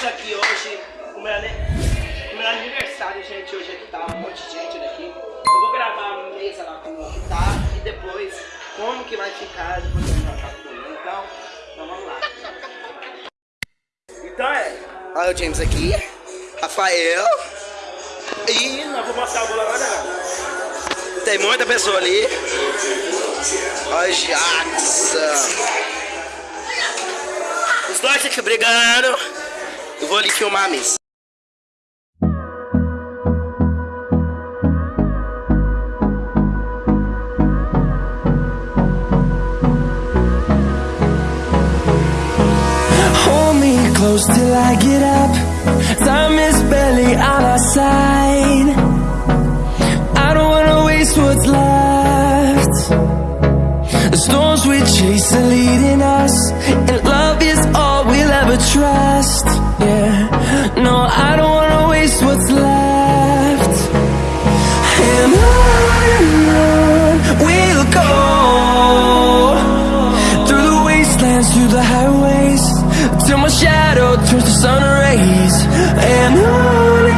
Estamos aqui hoje com o meu, com meu aniversário, gente. Hoje aqui tá um monte de gente daqui. Eu vou gravar a mesa lá como que tá e depois como que vai ficar depois que já tá comendo. Então, então vamos lá. Então é. Olha o James aqui. Rafael. E nós vamos mostrar o bolo agora? Tem muita pessoa ali. Olha o. Os dois aqui brigando. Ali filmar. Hold me close till I get up. Time is barely on our side. I don't wanna waste what's left. The storms we chase are leading wastelands, through the highways, till my shadow turns to sun rays. And on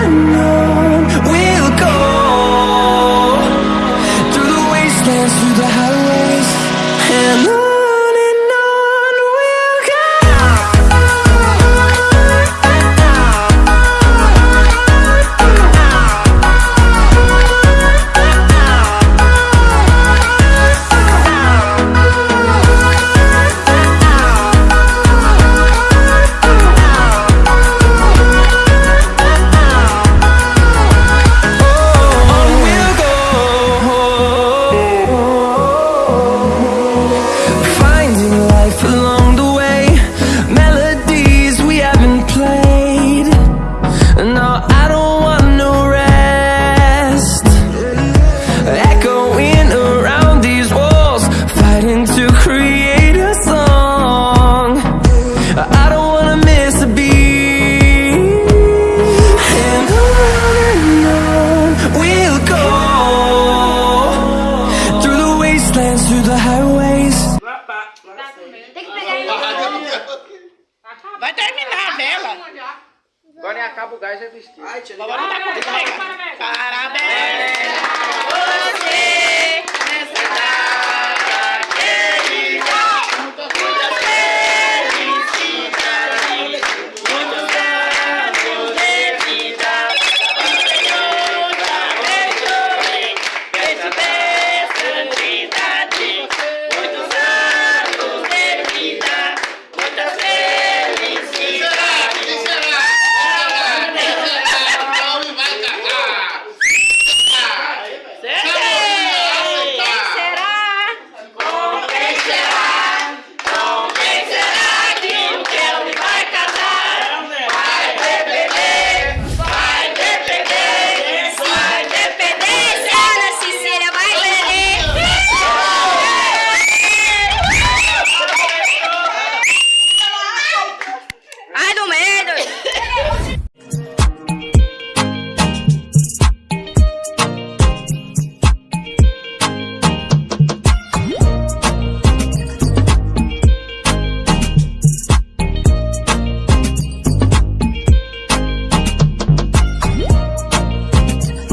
through the highways. Tem que pegar ele. Vai terminar a vela. Agora é acaba o gás é vestido. Ai, tia, tá. Parabéns. Parabéns. Nessa data.